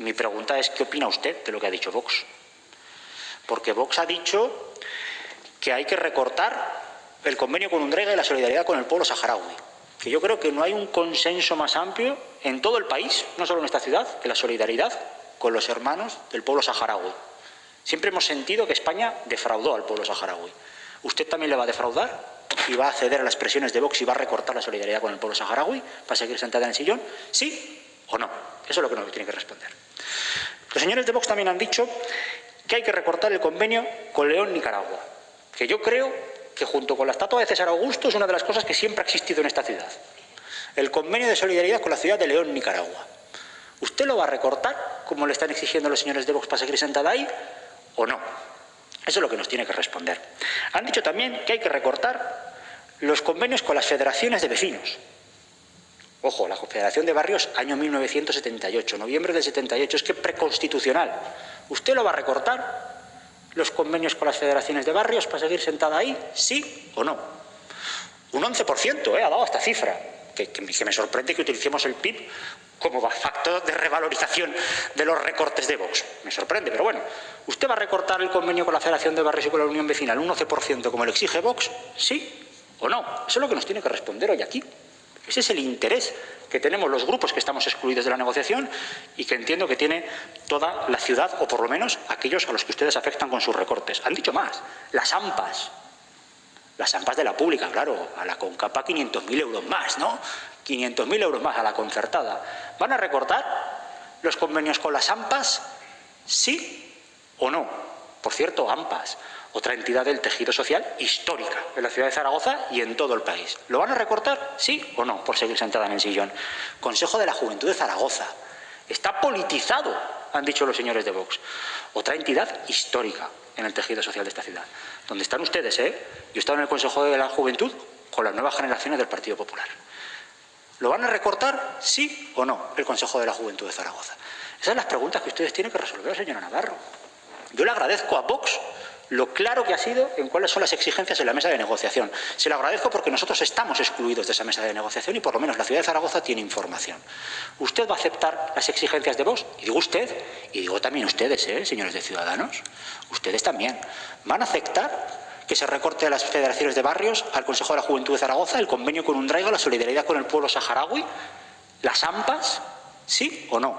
Mi pregunta es, ¿qué opina usted de lo que ha dicho Vox? Porque Vox ha dicho que hay que recortar el convenio con Undrega y la solidaridad con el pueblo saharaui. Que yo creo que no hay un consenso más amplio en todo el país, no solo en esta ciudad, que la solidaridad con los hermanos del pueblo saharaui. Siempre hemos sentido que España defraudó al pueblo saharaui. ¿Usted también le va a defraudar? ¿Y va a ceder a las presiones de Vox y va a recortar la solidaridad con el pueblo saharaui para seguir sentada en el sillón? ¿Sí o no? Eso es lo que nos tiene que responder. Los señores de Vox también han dicho que hay que recortar el convenio con León, Nicaragua, que yo creo que junto con la estatua de César Augusto es una de las cosas que siempre ha existido en esta ciudad. El convenio de solidaridad con la ciudad de León, Nicaragua. ¿Usted lo va a recortar, como le están exigiendo los señores de Vox para seguir sentada ahí, o no? Eso es lo que nos tiene que responder. Han dicho también que hay que recortar los convenios con las federaciones de vecinos. Ojo, la Confederación de Barrios, año 1978, noviembre del 78, es que preconstitucional. ¿Usted lo va a recortar? ¿Los convenios con las federaciones de barrios para seguir sentada ahí? ¿Sí o no? Un 11%, ¿eh? ha dado esta cifra. Que, me sorprende que utilicemos el PIB como factor de revalorización de los recortes de Vox. Me sorprende, pero bueno. ¿Usted va a recortar el convenio con la Federación de Barrios y con la Unión Vecinal un 11% como le exige Vox? ¿Sí o no? Eso es lo que nos tiene que responder hoy aquí. Ese es el interés que tenemos los grupos que estamos excluidos de la negociación y que entiendo que tiene toda la ciudad, o por lo menos aquellos a los que ustedes afectan con sus recortes. Han dicho más, las AMPAs, las AMPAs de la pública, claro, a la CONCAPA 500.000 euros más, ¿no? 500.000 euros más a la concertada. ¿Van a recortar los convenios con las AMPAs? ¿Sí o no? Por cierto, AMPAs, otra entidad del tejido social histórica en la ciudad de Zaragoza y en todo el país. ¿Lo van a recortar? ¿Sí o no? Por seguir sentada en el sillón. Consejo de la Juventud de Zaragoza. Está politizado, han dicho los señores de Vox. Otra entidad histórica en el tejido social de esta ciudad. Donde están ustedes, ¿eh? Yo he en el Consejo de la Juventud con las nuevas generaciones del Partido Popular. ¿Lo van a recortar? ¿Sí o no? El Consejo de la Juventud de Zaragoza. Esas son las preguntas que ustedes tienen que resolver, señora Navarro. Yo le agradezco a Vox lo claro que ha sido en cuáles son las exigencias en la mesa de negociación. Se lo agradezco porque nosotros estamos excluidos de esa mesa de negociación y por lo menos la ciudad de Zaragoza tiene información. ¿Usted va a aceptar las exigencias de vos? Y digo usted, y digo también ustedes, ¿eh, señores de Ciudadanos. Ustedes también. ¿Van a aceptar que se recorte a las federaciones de barrios, al Consejo de la Juventud de Zaragoza, el convenio con Undraiga, la solidaridad con el pueblo saharaui, las AMPAs, sí o no?